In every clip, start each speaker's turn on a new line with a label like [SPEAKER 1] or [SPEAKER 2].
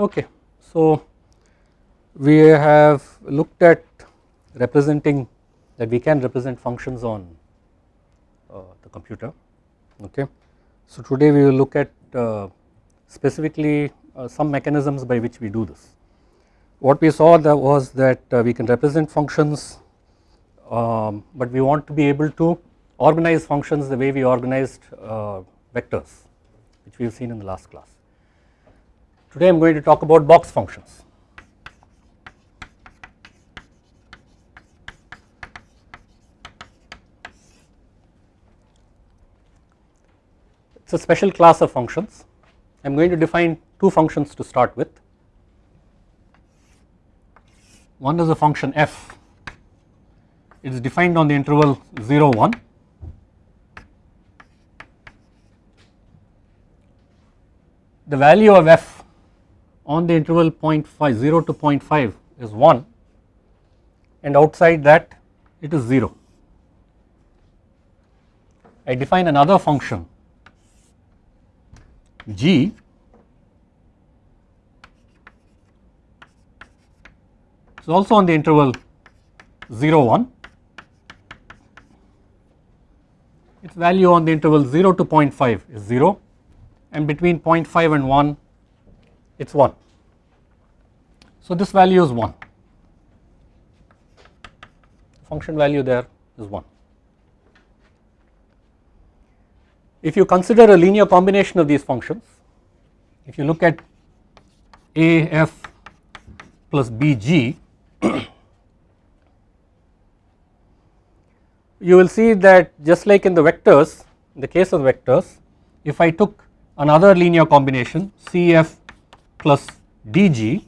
[SPEAKER 1] Okay, so we have looked at representing that we can represent functions on uh, the computer. Okay, so today we will look at uh, specifically uh, some mechanisms by which we do this. What we saw that was that uh, we can represent functions, um, but we want to be able to organize functions the way we organized uh, vectors, which we have seen in the last class. Today I am going to talk about box functions. It is a special class of functions. I am going to define two functions to start with. One is a function f, it is defined on the interval 0 1 the value of f on the interval 0.5 0 to 0.5 is 1 and outside that it is 0. I define another function g is also on the interval 0 1 its value on the interval 0 to 0.5 is 0 and between 0.5 and 1 it is 1. So this value is 1, function value there is 1. If you consider a linear combination of these functions, if you look at a f plus b g, you will see that just like in the vectors, in the case of vectors, if I took another linear combination Cf plus dg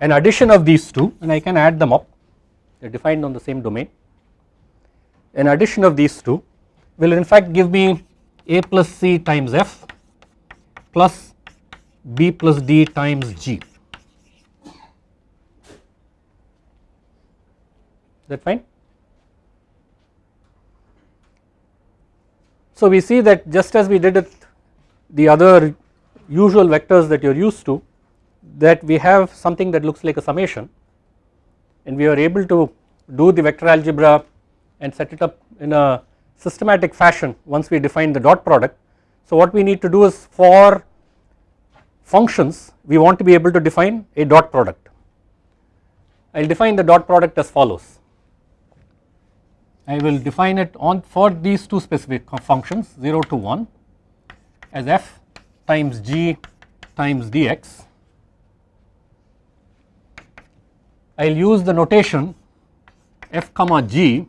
[SPEAKER 1] an addition of these two and I can add them up. They are defined on the same domain. An addition of these two will in fact give me a plus c times f plus b plus d times g. Is that fine? So we see that just as we did it the other usual vectors that you are used to that we have something that looks like a summation and we are able to do the vector algebra and set it up in a systematic fashion once we define the dot product. So what we need to do is for functions we want to be able to define a dot product. I will define the dot product as follows I will define it on for these two specific functions 0 to 1 as f times g times dx. I will use the notation f comma g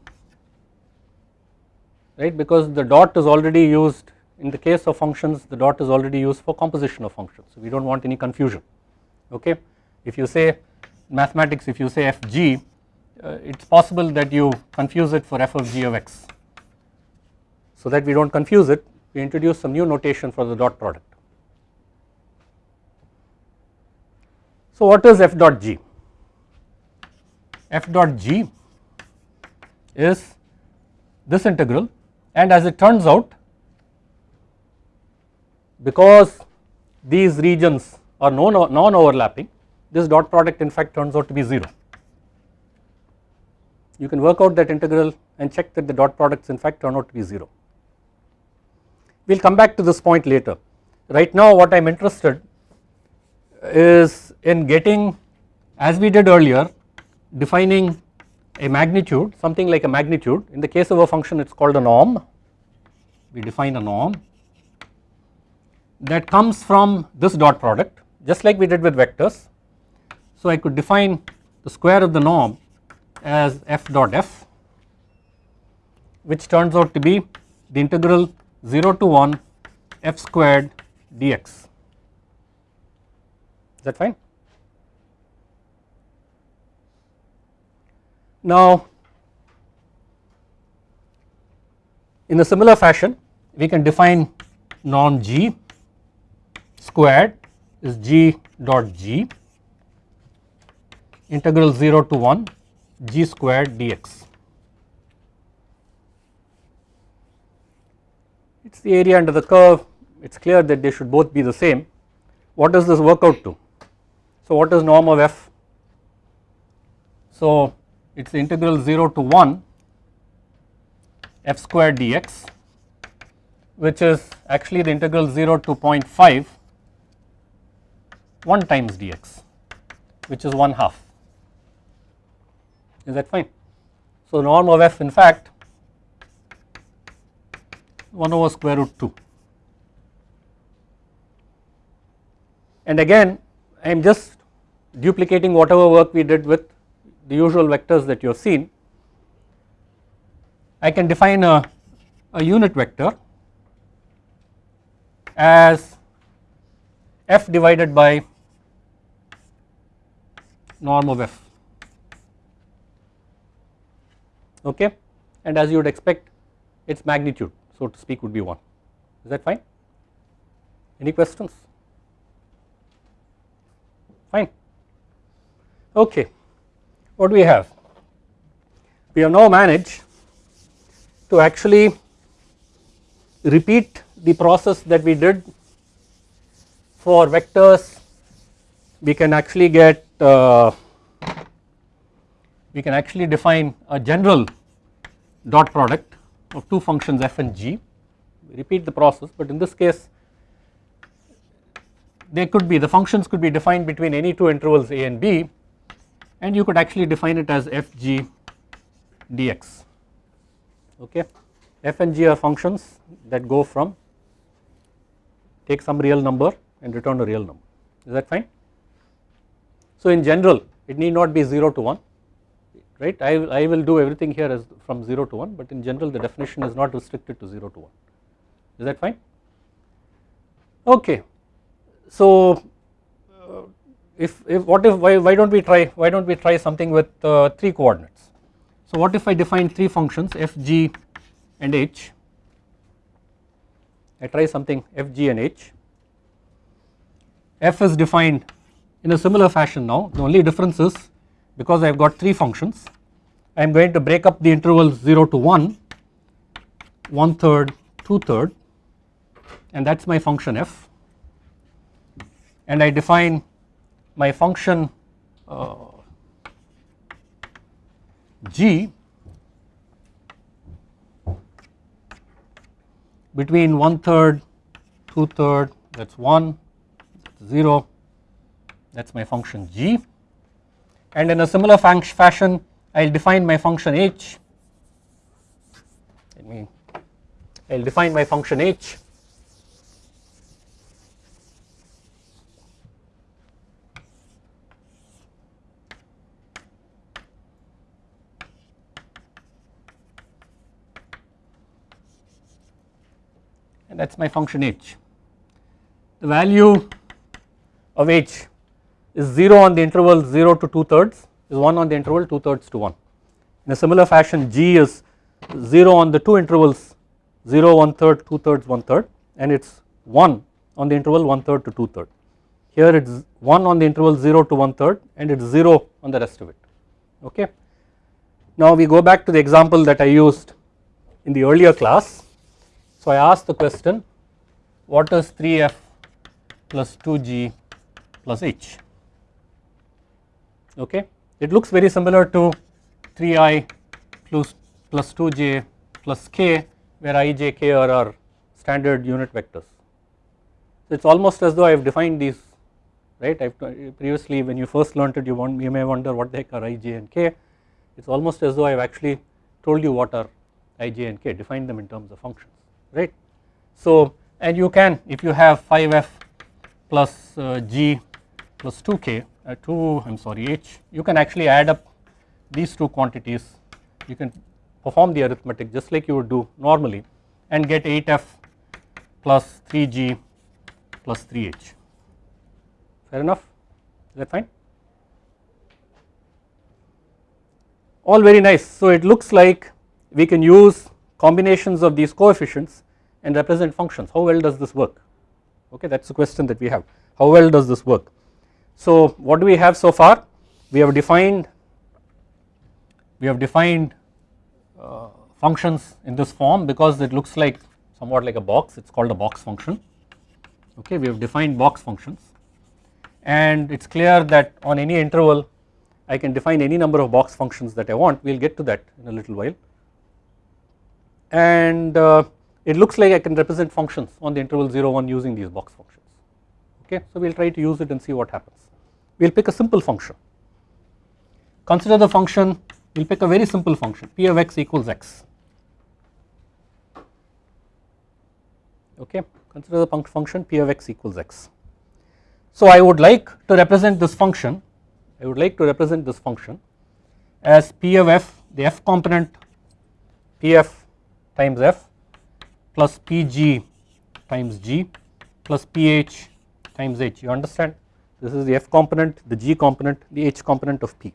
[SPEAKER 1] right because the dot is already used in the case of functions the dot is already used for composition of functions so we do not want any confusion okay. If you say mathematics if you say f g uh, it is possible that you confuse it for f of g of x. So that we do not confuse it we introduce some new notation for the dot product. So what is f dot g? f dot g is this integral and as it turns out because these regions are non overlapping this dot product in fact turns out to be 0 you can work out that integral and check that the dot products in fact turn out to be 0. We will come back to this point later. Right now what I am interested is in getting as we did earlier defining a magnitude something like a magnitude. In the case of a function it is called a norm. We define a norm that comes from this dot product just like we did with vectors. So I could define the square of the norm as f dot f which turns out to be the integral 0 to 1 f squared dx that fine. Now in a similar fashion we can define norm g squared is g dot g integral 0 to 1 g squared dx. It is the area under the curve, it is clear that they should both be the same. what does this work out to? So what is norm of f? So it is integral 0 to 1 f square dx which is actually the integral 0 to 0.5 1 times dx which is 1 half is that fine. So norm of f in fact 1 over square root 2 and again I am just duplicating whatever work we did with the usual vectors that you have seen. I can define a, a unit vector as f divided by norm of f. Okay? And as you would expect its magnitude so to speak would be 1 is that fine? Any questions fine okay what do we have? We have now managed to actually repeat the process that we did for vectors. We can actually get uh, we can actually define a general dot product of two functions f and g. Repeat the process but in this case they could be the functions could be defined between any two intervals a and b and you could actually define it as f g dx. Okay? f and g are functions that go from take some real number and return a real number. Is that fine. So in general it need not be 0 to 1 right? I, I will do everything here as from 0 to 1 but in general the definition is not restricted to 0 to 1 is that fine? Okay. So if, if what if why, why don't we try why don't we try something with uh, 3 coordinates? So what if I define 3 functions f g and h? I try something f g and h. F is defined in a similar fashion now. The only difference is because I have got 3 functions I am going to break up the interval 0 to 1 1 third 2 third and that is my function f. And I define my function uh, g between 1 third 2 third that is 1 0 that is my function g. And in a similar fashion I will define my function h. Let me I will define my function h and that is my function h. The value of h is 0 on the interval 0 to 2 thirds is 1 on the interval 2 thirds to 1. In a similar fashion g is 0 on the two intervals 0 1 third 2 thirds 1 third and it is 1 on the interval 1 third to 2 third. Here it is 1 on the interval 0 to 1 third and it is 0 on the rest of it okay. Now we go back to the example that I used in the earlier class. So I asked the question what is 3f plus 2g plus h okay. It looks very similar to 3i plus, plus 2j plus k where i, j, k are our standard unit vectors. So it is almost as though I have defined these right I have previously when you first learnt it you, want, you may wonder what the heck are i, j and k it is almost as though I have actually told you what are i, j and k defined them in terms of functions right. So and you can if you have 5f plus uh, g plus 2k uh, 2 I am sorry h you can actually add up these two quantities. You can perform the arithmetic just like you would do normally and get 8f plus 3g plus 3h fair enough? Is that fine? All very nice. So it looks like we can use combinations of these coefficients and represent functions. How well does this work? Okay that is the question that we have. How well does this work? So what do we have so far? We have defined we have defined uh, functions in this form because it looks like somewhat like a box. It is called a box function. Okay we have defined box functions. And it is clear that on any interval I can define any number of box functions that I want. We will get to that in a little while. And uh, it looks like I can represent functions on the interval 0 1 using these box functions okay. So we will try to use it and see what happens. We will pick a simple function. Consider the function we will pick a very simple function p of x equals x okay consider the function p of x equals x. So I would like to represent this function I would like to represent this function as p of f the f component pf times f plus pg times g plus ph times h. You understand? This is the f component the g component the h component of p.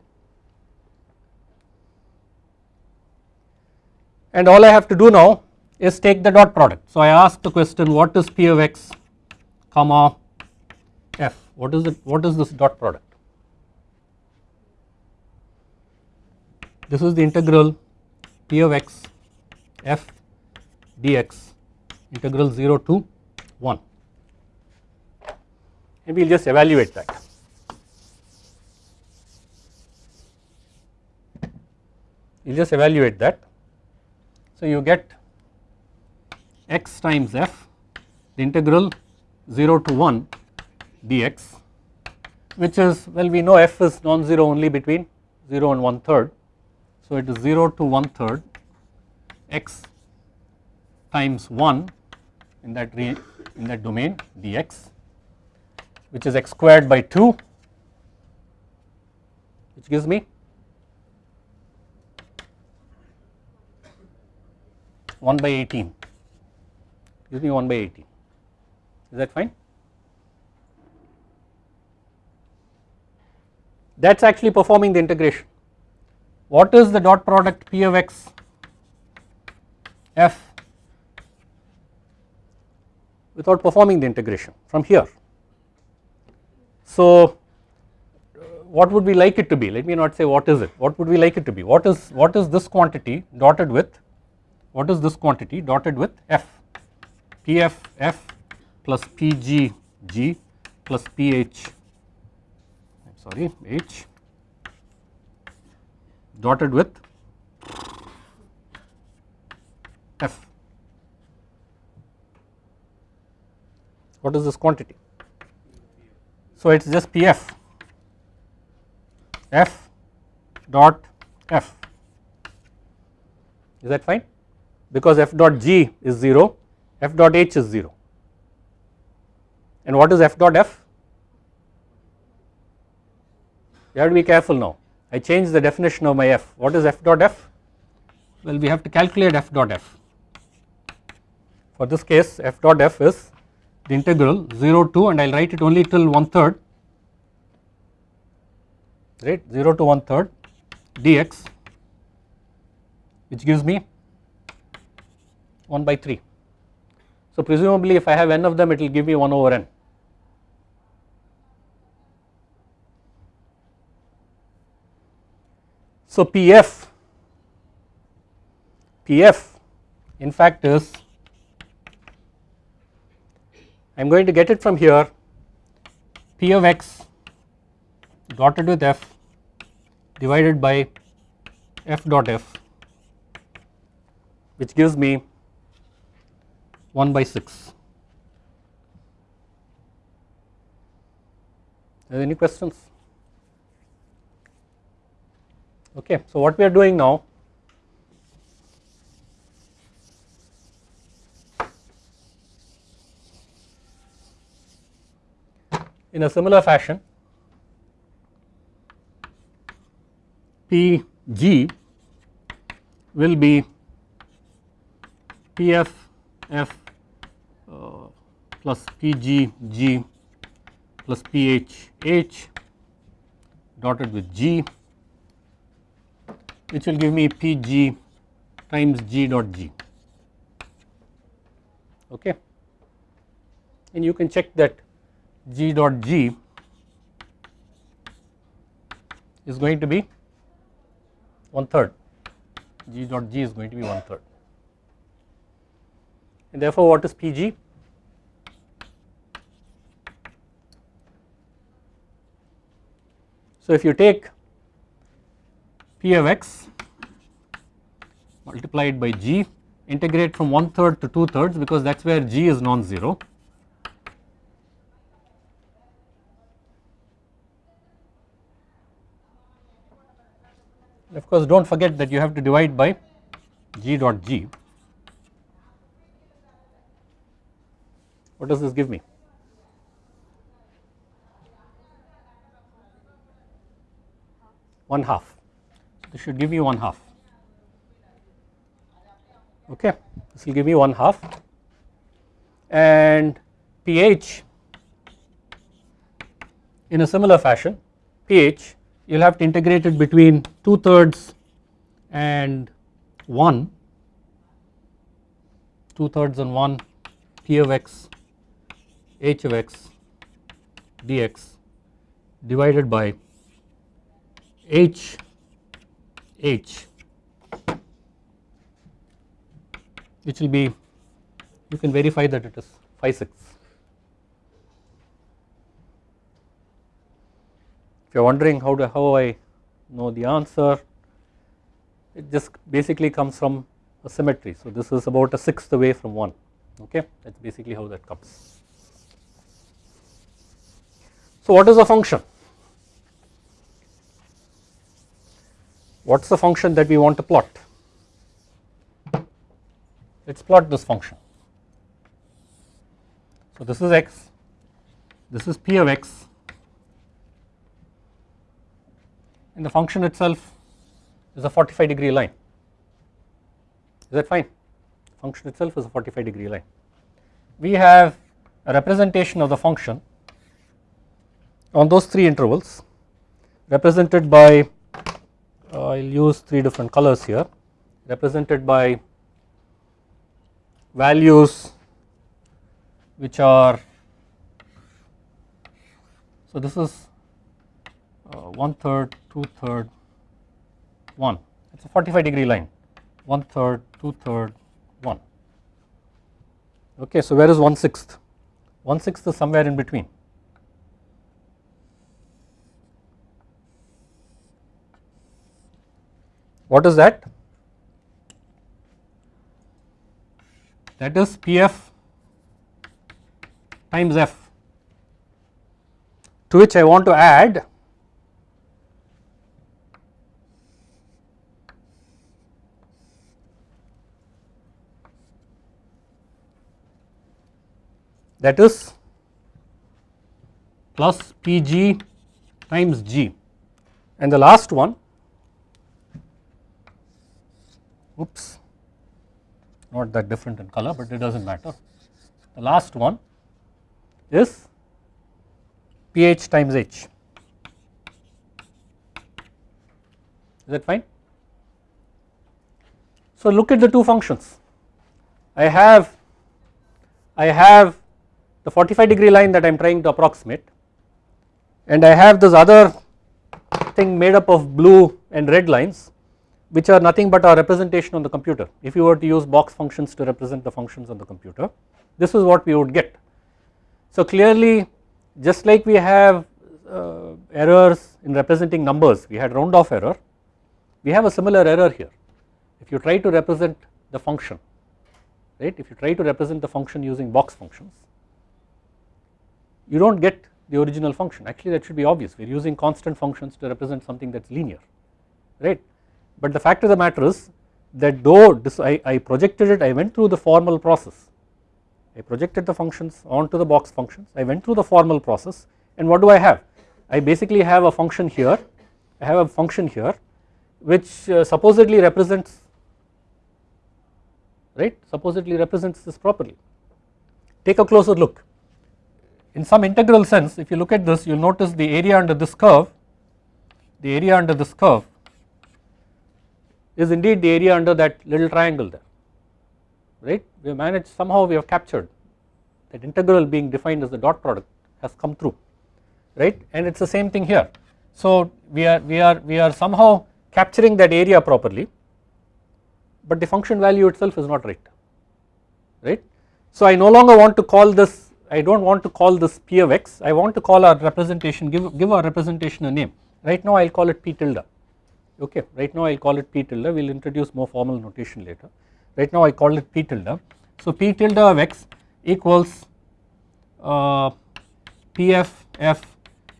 [SPEAKER 1] And all I have to do now is take the dot product. So I ask the question what is p of x comma f? What is it what is this dot product? This is the integral p of x f dx integral 0 to 1 and we will just evaluate that. You just evaluate that. So you get x times f the integral 0 to 1 dx which is well we know f is non-zero only between 0 and 1 third. So it is 0 to 1 third x times 1 in that in that domain dx which is x squared by 2 which gives me 1 by 18 gives me 1 by 18 is that fine? That is actually performing the integration. What is the dot product p of x? F without performing the integration from here. So uh, what would we like it to be? Let me not say what is it. What would we like it to be? What is what is this quantity dotted with? What is this quantity dotted with? F. Pf f plus pg g plus ph sorry h. Dotted with f what is this quantity? So it is just Pf f. Dot f. Is that fine? Because f dot g is 0 f dot h is 0 and what is f dot f? You have to be careful now. I change the definition of my f. What is f dot f? Well we have to calculate f dot f. For this case f dot f is the integral 0 to and I will write it only till one third right 0 to one third dx which gives me 1 by 3. So presumably if I have n of them it will give me 1 over n. So Pf, Pf in fact is I am going to get it from here P of x dotted with f divided by f dot f which gives me 1 by 6. Are any questions? Okay, so what we are doing now in a similar fashion Pg will be Pf f uh, plus Pg g plus Ph h dotted with g which will give me Pg times g dot g. Okay? And you can check that g dot g is going to be one third. G dot g is going to be one third. And therefore what is pg So if you take p of x multiplied by g integrate from 1 third to 2 thirds because that is where g is non-zero. Of course do not forget that you have to divide by g dot g. What does this give me? One half. This should give me one half okay this will give me 1 half and pH in a similar fashion pH you will have to integrate it between 2 thirds and 1 2 thirds and 1 P of x H of x dx divided by H H which will be you can verify that it is phi 6. If you are wondering how do how I know the answer it just basically comes from a symmetry. So this is about a sixth away from 1 okay that is basically how that comes. So what is a function? What is the function that we want to plot? let us plot this function. So this is x, this is p of x and the function itself is a 45 degree line. Is that fine? Function itself is a 45 degree line. We have a representation of the function on those three intervals represented by uh, I will use three different colors here represented by values which are so this is uh, one third, two third, one. It is a 45 degree line. One third, two third, one. Okay so where is one sixth one sixth is somewhere in between. What is that? That is Pf times f. To which I want to add that is plus Pg times G and the last one oops not that different in color but it does not matter. The last one is pH times H is that fine. So look at the two functions I have I have the 45 degree line that I am trying to approximate and I have this other thing made up of blue and red lines which are nothing but a representation on the computer. If you were to use box functions to represent the functions on the computer, this is what we would get. So clearly just like we have uh, errors in representing numbers, we had round off error, we have a similar error here. If you try to represent the function, right, if you try to represent the function using box functions, you do not get the original function. Actually that should be obvious. We are using constant functions to represent something that is linear right? But the fact of the matter is that though this I, I projected it I went through the formal process. I projected the functions onto the box functions. I went through the formal process. And what do I have? I basically have a function here. I have a function here which uh, supposedly represents right? Supposedly represents this properly. Take a closer look in some integral sense if you look at this you will notice the area under this curve the area under this curve is indeed the area under that little triangle there right we have managed somehow we have captured that integral being defined as the dot product has come through right and it is the same thing here. So we are we are we are somehow capturing that area properly but the function value itself is not right right. So I no longer want to call this I do not want to call this p of x. I want to call our representation give give our representation a name. Right now I will call it p tilde. Okay right now I will call it p tilde. We will introduce more formal notation later. Right now I call it p tilde. So p tilde of x equals uh, pff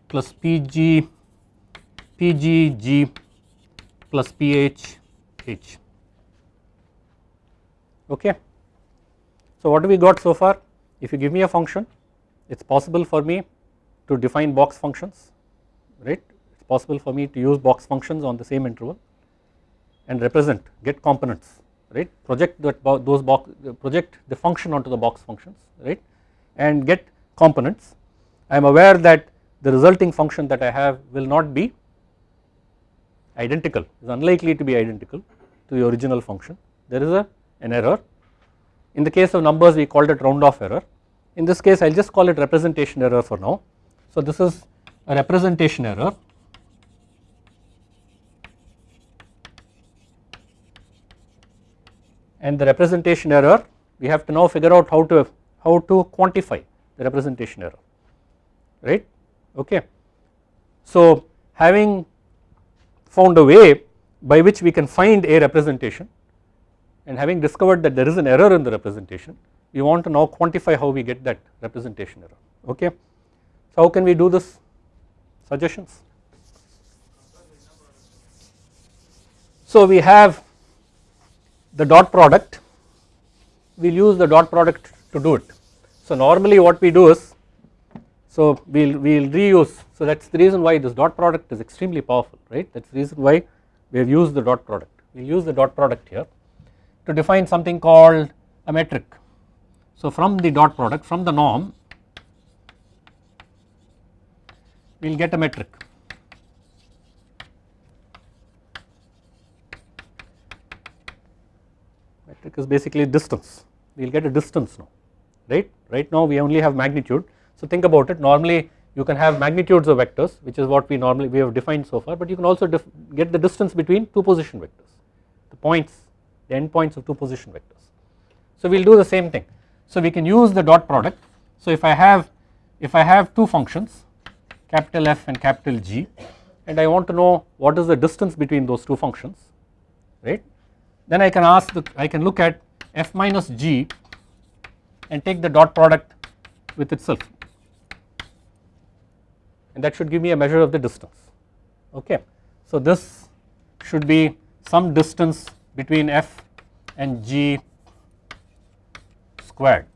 [SPEAKER 1] plus pg pgg plus ph h. Okay. So what do we got so far if you give me a function it is possible for me to define box functions right? It is possible for me to use box functions on the same interval and represent get components right? Project that those box project the function onto the box functions right? And get components. I am aware that the resulting function that I have will not be identical is unlikely to be identical to the original function. There is a an error. In the case of numbers we called it round off error in this case I will just call it representation error for now. So this is a representation error. And the representation error we have to now figure out how to how to quantify the representation error right? Okay. So having found a way by which we can find a representation and having discovered that there is an error in the representation we want to now quantify how we get that representation error okay. So how can we do this suggestions. So we have the dot product we will use the dot product to do it. So normally what we do is so we will we will reuse so that is the reason why this dot product is extremely powerful right that is the reason why we have used the dot product we will use the dot product here to define something called a metric. So from the dot product from the norm we will get a metric. Metric is basically distance. We will get a distance now right? Right now we only have magnitude. So think about it. Normally you can have magnitudes of vectors which is what we normally we have defined so far but you can also get the distance between two position vectors. The points the endpoints of two position vectors. So we will do the same thing so we can use the dot product. So if I have if I have two functions capital F and capital G and I want to know what is the distance between those two functions right? Then I can ask the I can look at F minus G and take the dot product with itself. And that should give me a measure of the distance okay. So this should be some distance between f and g squared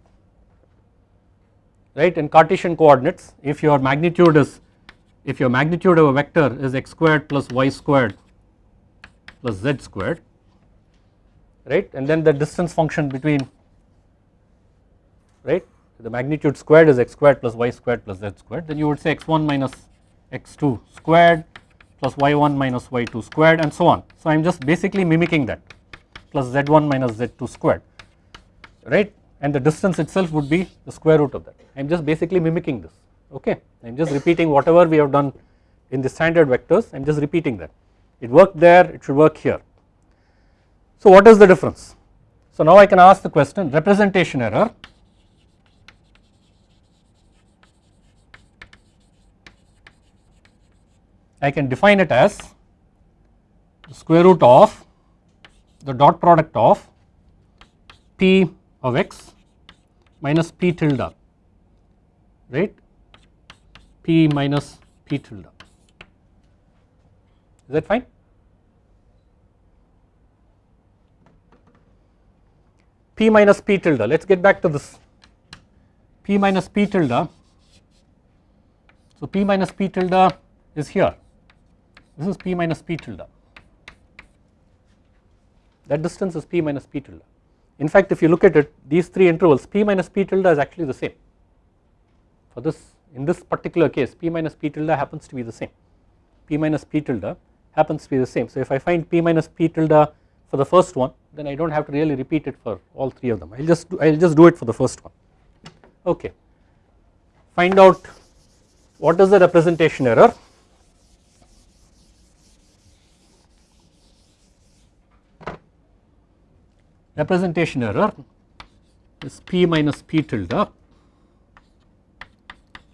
[SPEAKER 1] right? In Cartesian coordinates if your magnitude is if your magnitude of a vector is x squared plus y squared plus z squared right? And then the distance function between right? The magnitude squared is x squared plus y squared plus z squared. Then you would say x1 minus x2 squared plus y1 minus y2 squared and so on. So I am just basically mimicking that plus z1 minus z2 squared right and the distance itself would be the square root of that. I am just basically mimicking this okay? I am just repeating whatever we have done in the standard vectors. I am just repeating that. It worked there it should work here. So what is the difference? So now I can ask the question representation error. I can define it as the square root of the dot product of p of x minus p tilde right? P minus p tilde. Is that fine? P minus p tilde. Let us get back to this. P minus p tilde. So p minus p tilde is here. This is p minus p tilde. That distance is p minus p tilde. In fact, if you look at it, these three intervals p minus p tilde is actually the same. For this, in this particular case, p minus p tilde happens to be the same. p minus p tilde happens to be the same. So if I find p minus p tilde for the first one, then I do not have to really repeat it for all three of them. I will just I will just do it for the first one. Okay. Find out what is the representation error representation error. Is p minus p tilde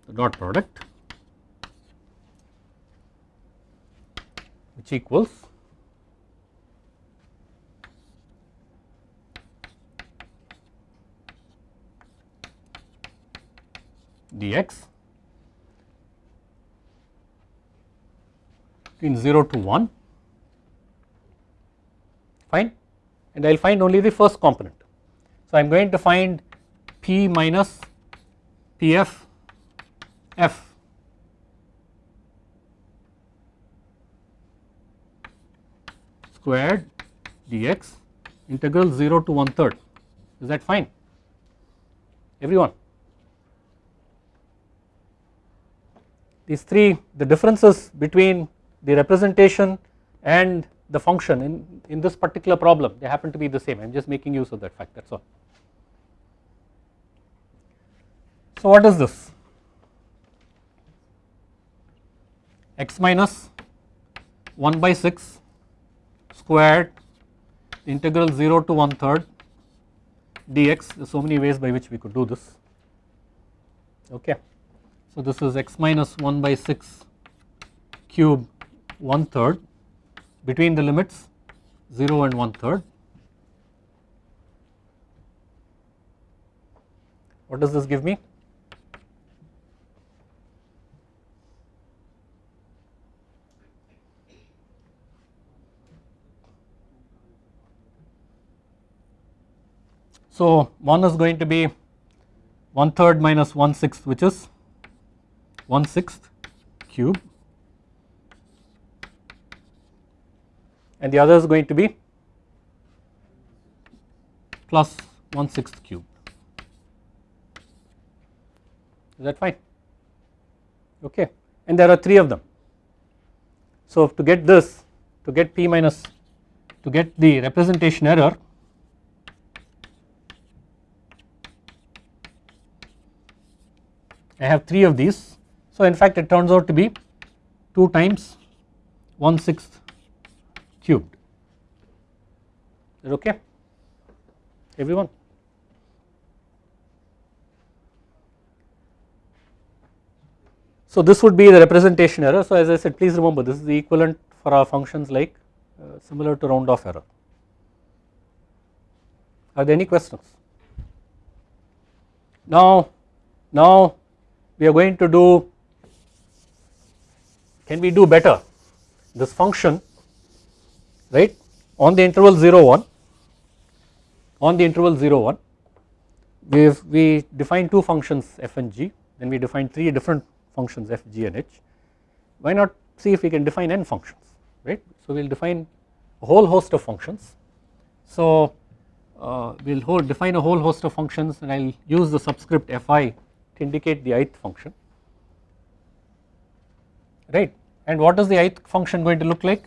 [SPEAKER 1] the dot product which equals dx between 0 to 1 fine and I will find only the first component. So I am going to find P minus Pf f squared dx integral 0 to 1 third. Is that fine? Everyone? These three the differences between the representation and the function in, in this particular problem they happen to be the same. I am just making use of that fact that is all. So what is this? X minus 1 by 6 squared integral 0 to 1 third dx. There are so many ways by which we could do this. Okay. So this is x minus 1 by 6 cube 1 third between the limits 0 and 1 third. What does this give me? So 1 is going to be 1 third minus 1 sixth which is 1 sixth cube and the other is going to be plus 1 sixth cube. Is that fine? Okay. And there are 3 of them. So to get this, to get P minus, to get the representation error, I have 3 of these. So in fact it turns out to be 2 times 1 sixth cubed is that okay everyone. So this would be the representation error so as I said please remember this is the equivalent for our functions like uh, similar to round off error. Are there any questions? Now, now we are going to do can we do better this function right? On the interval 0 1 on the interval 0 1 we we define two functions f and g then we define three different functions f g and h. Why not see if we can define n functions right? So we will define a whole host of functions. So uh, we will define a whole host of functions and I will use the subscript fi to indicate the ith function. Right? And what is the ith function going to look like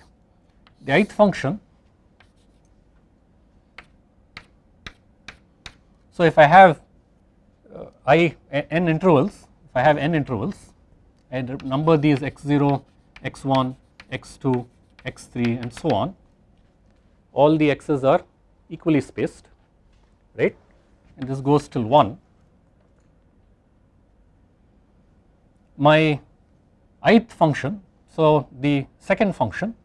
[SPEAKER 1] the ith function. So if I have uh, i n intervals if I have n intervals I number these x0 x1 x2 x3 and so on all the x's are equally spaced right? And this goes till 1 my ith function so the second function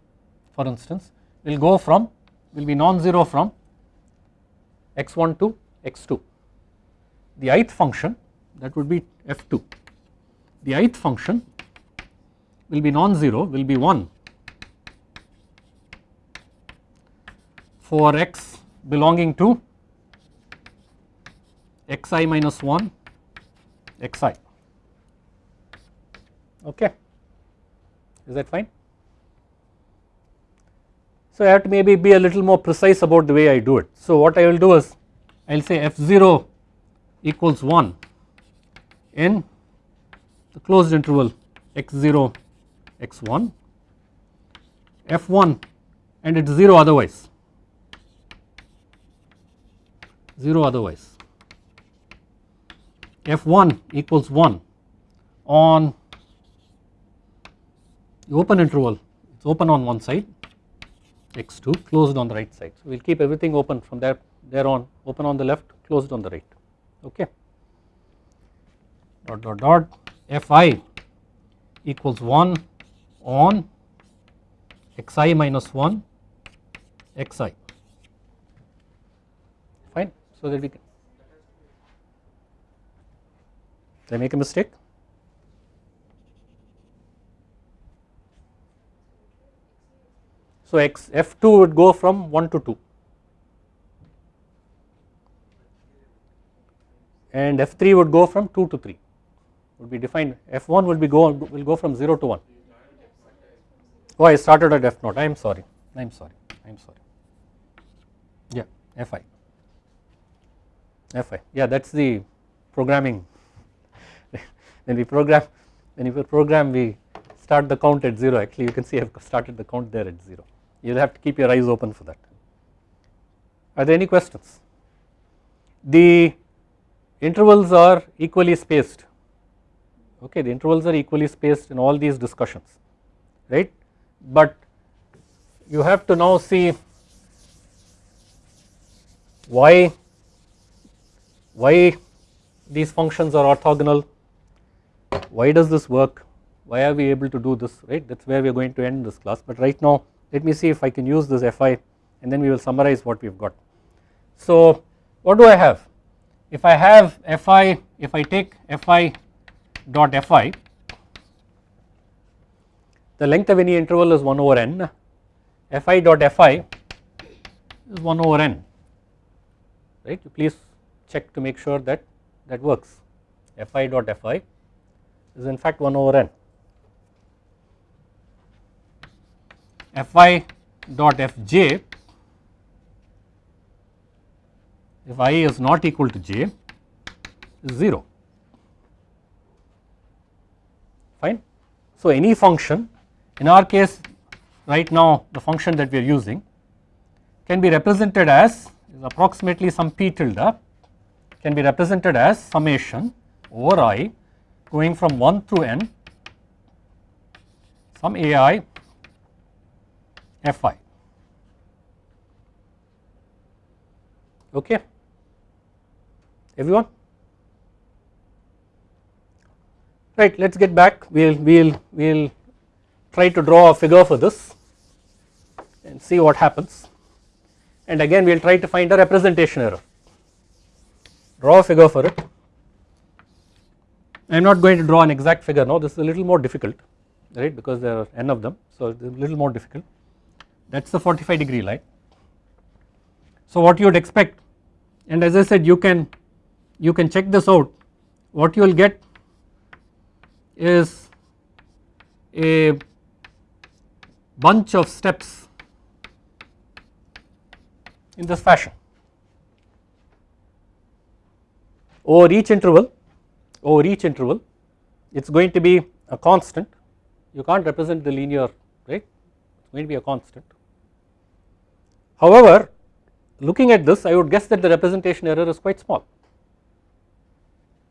[SPEAKER 1] for instance will go from will be non-zero from x1 to x2. The ith function that would be f2. The ith function will be non-zero will be 1 for x belonging to xi minus 1 xi okay is that fine so I have to maybe be a little more precise about the way I do it. So what I will do is I will say f0 equals 1 in the closed interval x0 x1 f1 and it is 0 otherwise. 0 otherwise. F1 equals 1 on the open interval. It is open on one side x2 closed on the right side. So we will keep everything open from there there on open on the left closed on the right. Okay. Dot dot dot. Fi equals 1 on xi minus 1 xi. Fine. So that we can did I make a mistake so x f2 would go from 1 to 2 and f3 would go from 2 to 3 would be defined f1 will be go will go from 0 to 1 oh I started at f 0 I am sorry. I am sorry. I am sorry. Yeah fi fi yeah that is the programming. When we program when we program we start the count at 0 actually you can see I have started the count there at 0 you will have to keep your eyes open for that. Are there any questions? The intervals are equally spaced. Okay the intervals are equally spaced in all these discussions right? But you have to now see why why these functions are orthogonal. Why does this work? Why are we able to do this right? That is where we are going to end this class. But right now let me see if I can use this fi and then we will summarize what we have got. So what do I have? If I have fi if I take fi dot fi the length of any interval is 1 over n. Fi dot fi is 1 over n right? Please check to make sure that that works. Fi dot fi is in fact 1 over n fi dot fj if i is not equal to j is 0 fine. So any function in our case right now the function that we are using can be represented as approximately some p tilde can be represented as summation over i going from 1 through n some ai fi okay. Everyone? Right let us get back. We'll we'll we'll try to draw a figure for this and see what happens. And again we'll try to find a representation error. Draw a figure for it. I am not going to draw an exact figure now. This is a little more difficult right because there are n of them. So it's a little more difficult that is the 45 degree line. So what you would expect and as I said you can you can check this out. What you will get is a bunch of steps in this fashion. Over each interval over each interval it is going to be a constant. You can't represent the linear right? It is going to be a constant However, looking at this I would guess that the representation error is quite small.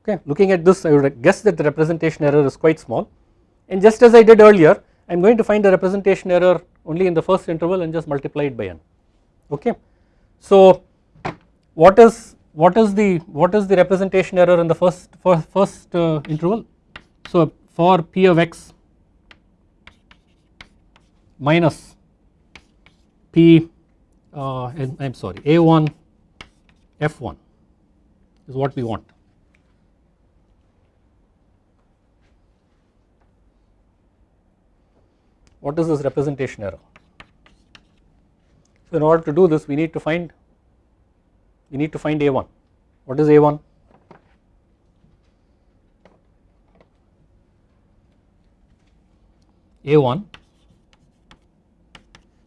[SPEAKER 1] Okay looking at this I would guess that the representation error is quite small. And just as I did earlier I am going to find the representation error only in the first interval and just multiply it by n. Okay. So what is what is the what is the representation error in the first for first uh, interval? So for p of x minus p uh, I am sorry A1 F1 is what we want. What is this representation error? So in order to do this we need to find we need to find A1. What is A1? A1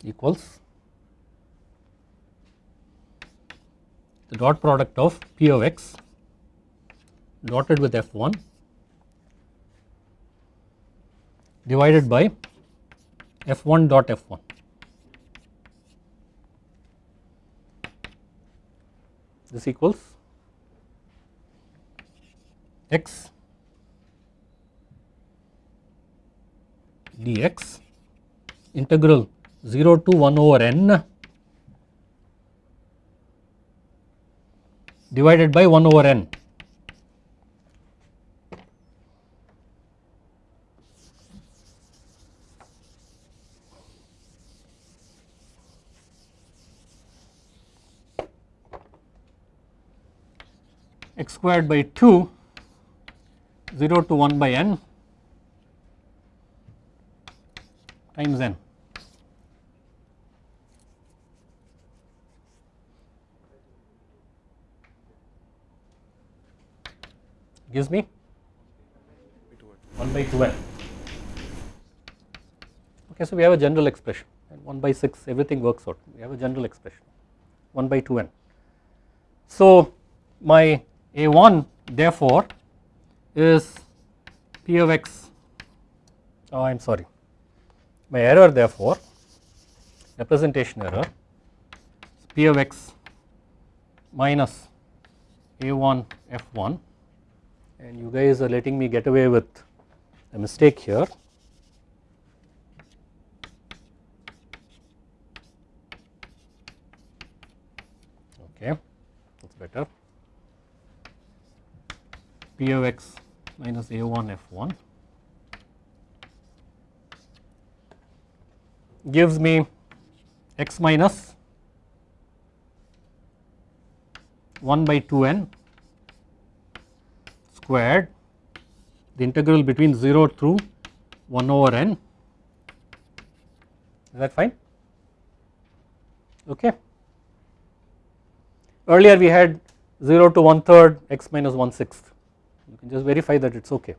[SPEAKER 1] equals the dot product of P of x dotted with F1 divided by F1 dot F1. This equals x dx integral 0 to 1 over n divided by 1 over n. x squared by 2 0 to 1 by n times n. gives me? 1 by 2n. Okay, so we have a general expression. And 1 by 6 everything works out. We have a general expression. 1 by 2n. So my a1 therefore is p of x. Oh I am sorry. My error therefore representation error p of x minus a1 f1 and you guys are letting me get away with a mistake here. Okay, that's better. P of x minus a1 f1 gives me x minus 1 by 2n squared the integral between 0 through 1 over n. Is that fine? Okay. Earlier we had 0 to 1 third x minus 1 sixth. You can just verify that it is okay.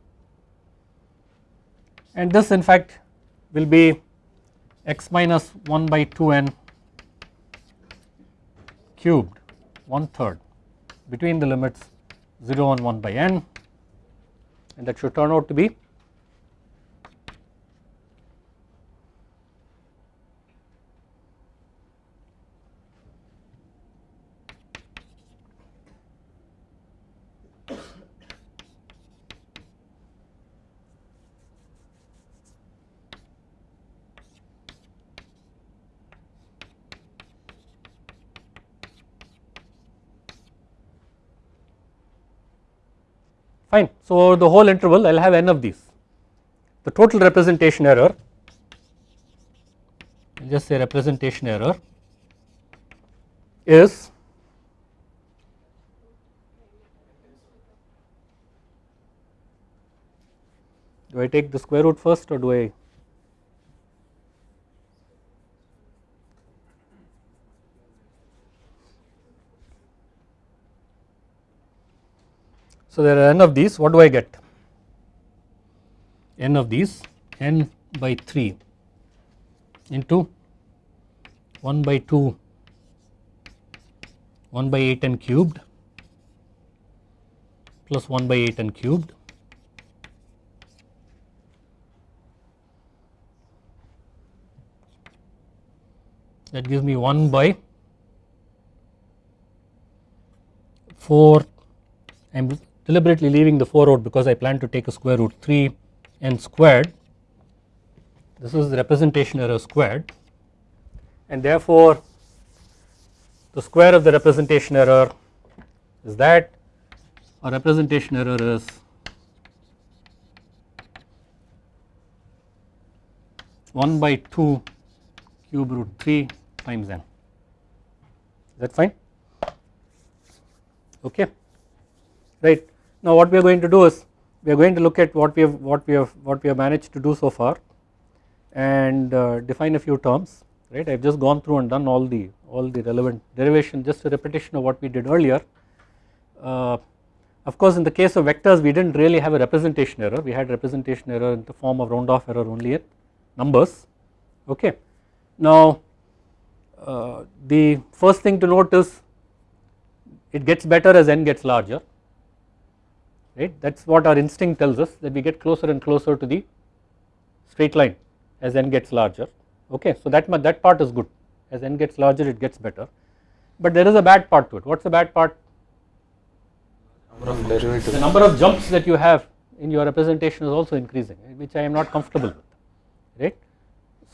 [SPEAKER 1] And this in fact will be x minus 1 by 2n cubed 1 third between the limits 0 and 1 by n and that should turn out to be fine. So the whole interval I will have n of these the total representation error just say representation error is do I take the square root first or do I So there are n of these what do I get? n of these n by 3 into 1 by 2 1 by 8 n cubed plus 1 by 8 n cubed. That gives me 1 by 4 I am deliberately leaving the 4 out because I plan to take a square root 3 n squared this is the representation error squared and therefore the square of the representation error is that our representation error is one by two cube root three times n. Is that fine? Okay, right. Now what we are going to do is we are going to look at what we have what we have what we have managed to do so far and uh, define a few terms right I have just gone through and done all the all the relevant derivation just a repetition of what we did earlier. Uh, of course in the case of vectors we did not really have a representation error we had representation error in the form of round off error only in numbers okay. Now uh, the first thing to note is it gets better as n gets larger right? That is what our instinct tells us that we get closer and closer to the straight line as n gets larger okay. So that that part is good. As n gets larger it gets better. But there is a bad part to it. What is the bad part? The number of jumps that you have in your representation is also increasing which I am not comfortable with right.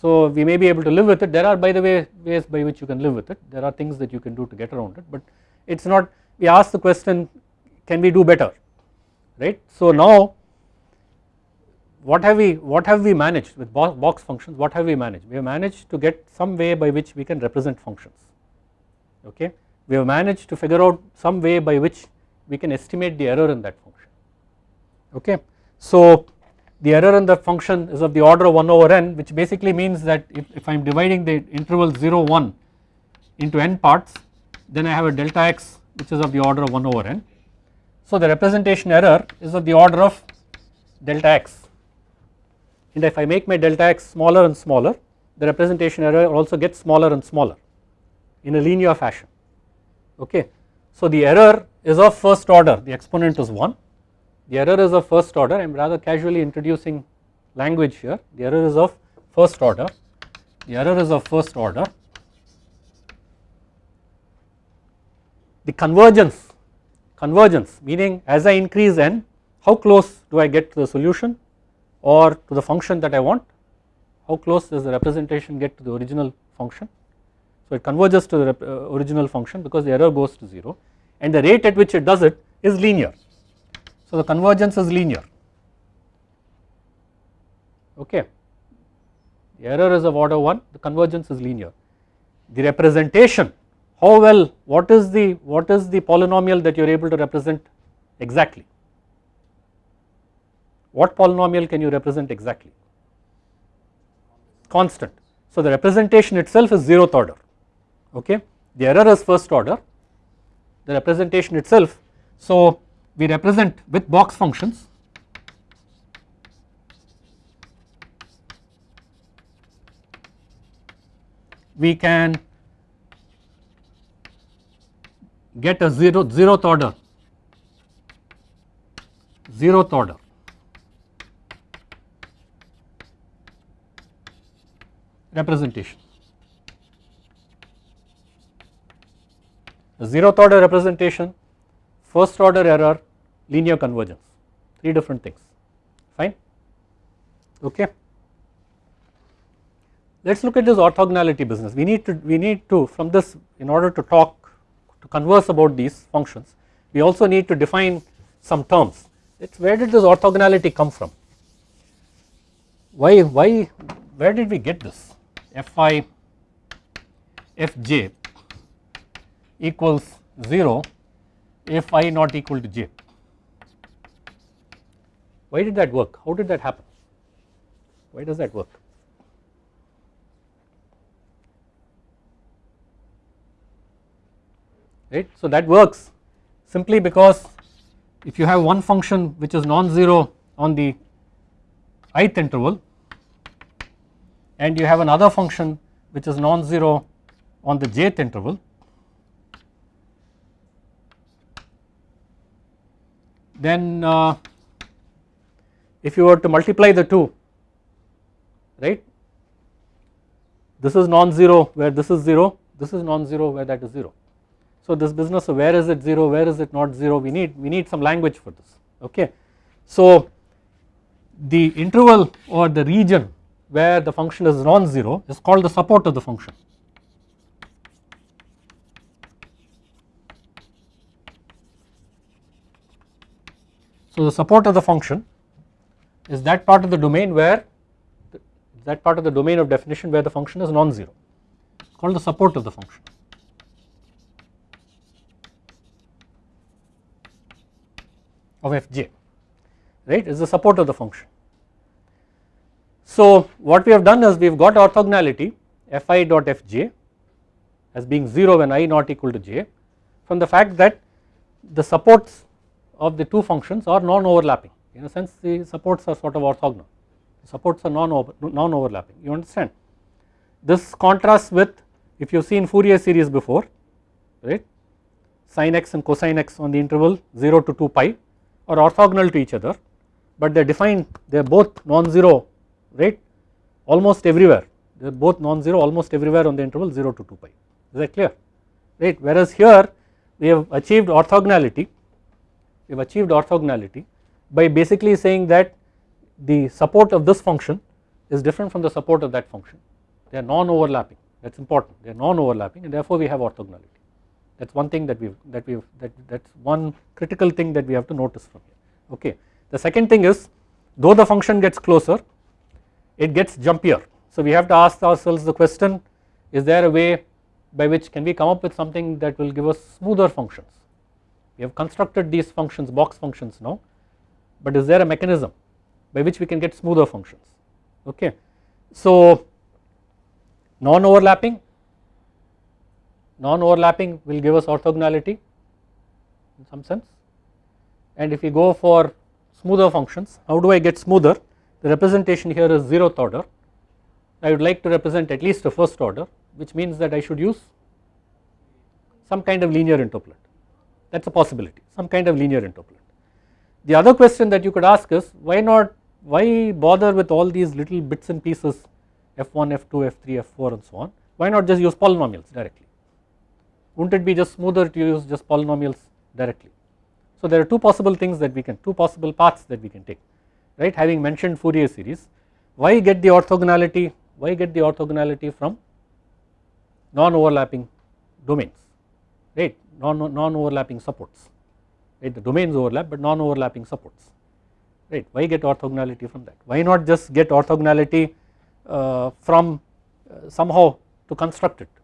[SPEAKER 1] So we may be able to live with it. There are by the way ways by which you can live with it. There are things that you can do to get around it but it is not we ask the question can we do better right. So now what have we what have we managed with box functions what have we managed we have managed to get some way by which we can represent functions okay we have managed to figure out some way by which we can estimate the error in that function okay. So the error in that function is of the order of 1 over n which basically means that if, if I am dividing the interval 0 1 into n parts then I have a delta x which is of the order of 1 over n. So the representation error is of the order of delta x. And if I make my delta x smaller and smaller the representation error also gets smaller and smaller in a linear fashion. Okay. So the error is of first order the exponent is 1 the error is of first order I am rather casually introducing language here. The error is of first order. The error is of first order. The convergence convergence meaning as I increase n how close do I get to the solution or to the function that I want how close does the representation get to the original function. So it converges to the uh, original function because the error goes to 0 and the rate at which it does it is linear. So the convergence is linear okay the error is of order 1 the convergence is linear. The representation how well what is the what is the polynomial that you are able to represent exactly what polynomial can you represent exactly? Constant. So the representation itself is zeroth order, okay. The error is first order, the representation itself. So we represent with box functions we can get a zero zeroth order zeroth order representation. The zeroth order representation, first order error, linear convergence, three different things, fine, okay. Let us look at this orthogonality business. We need to, we need to from this in order to talk, to converse about these functions, we also need to define some terms. It's where did this orthogonality come from? Why, why, where did we get this? fi fj equals 0 if i not equal to j. Why did that work? How did that happen? Why does that work? Right. So that works simply because if you have one function which is non-zero on the ith interval and you have another function which is non-zero on the jth interval then uh, if you were to multiply the two right this is non-zero where this is 0 this is non-zero where that is 0 so this business of where is it 0 where is it not 0 we need we need some language for this okay so the interval or the region where the function is non-zero is called the support of the function. So the support of the function is that part of the domain where that part of the domain of definition where the function is non-zero called the support of the function. Of fj right is the support of the function. So what we have done is we have got orthogonality fi dot fj as being 0 when i not equal to j from the fact that the supports of the two functions are non-overlapping. In a sense the supports are sort of orthogonal. Supports are non-overlapping. You understand. This contrasts with if you have seen Fourier series before right sin x and cosine x on the interval 0 to 2 pi are orthogonal to each other but they are defined they are both non-zero right almost everywhere. They are both non-zero almost everywhere on the interval 0 to 2 pi. Is that clear? Right? Whereas here we have achieved orthogonality we have achieved orthogonality by basically saying that the support of this function is different from the support of that function. They are non-overlapping. That is important. They are non-overlapping and therefore we have orthogonality that is one thing that we that we that that is one critical thing that we have to notice from here okay. The second thing is though the function gets closer it gets jumpier. So we have to ask ourselves the question is there a way by which can we come up with something that will give us smoother functions. we have constructed these functions box functions now but is there a mechanism by which we can get smoother functions okay. So non overlapping non overlapping will give us orthogonality in some sense. And if we go for smoother functions how do I get smoother? The representation here is zeroth order. I would like to represent at least a first order which means that I should use some kind of linear interpolant that is a possibility some kind of linear interpolant. The other question that you could ask is why not why bother with all these little bits and pieces f1, f2, f3, f4 and so on? Why not just use polynomials directly wouldn't it be just smoother to use just polynomials directly. So there are two possible things that we can two possible paths that we can take right? Having mentioned Fourier series why get the orthogonality why get the orthogonality from non overlapping domains right? Non non supports right? The domains overlap but non overlapping supports right? Why get orthogonality from that? Why not just get orthogonality uh, from uh, somehow to construct it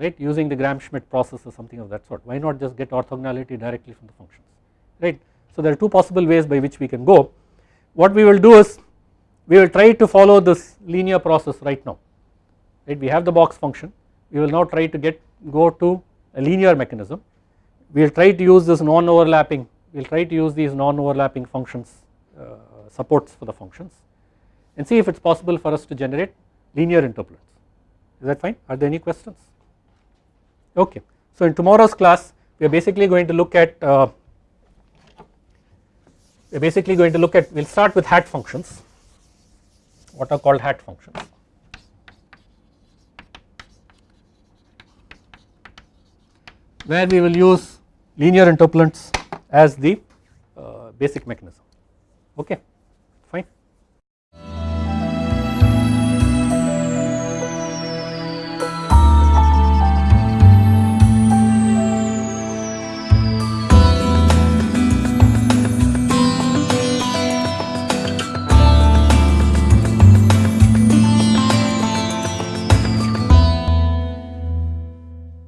[SPEAKER 1] right using the Gram-Schmidt process or something of that sort. Why not just get orthogonality directly from the functions right. So there are two possible ways by which we can go. What we will do is we will try to follow this linear process right now right? We have the box function. We will now try to get go to a linear mechanism. We will try to use this non overlapping we will try to use these non overlapping functions uh, supports for the functions and see if it is possible for us to generate linear interpolants. Is that fine? Are there any questions okay. So in tomorrow's class we are basically going to look at uh, we are basically going to look at we will start with hat functions. What are called hat functions? Where we will use linear interpolants as the uh, basic mechanism. Okay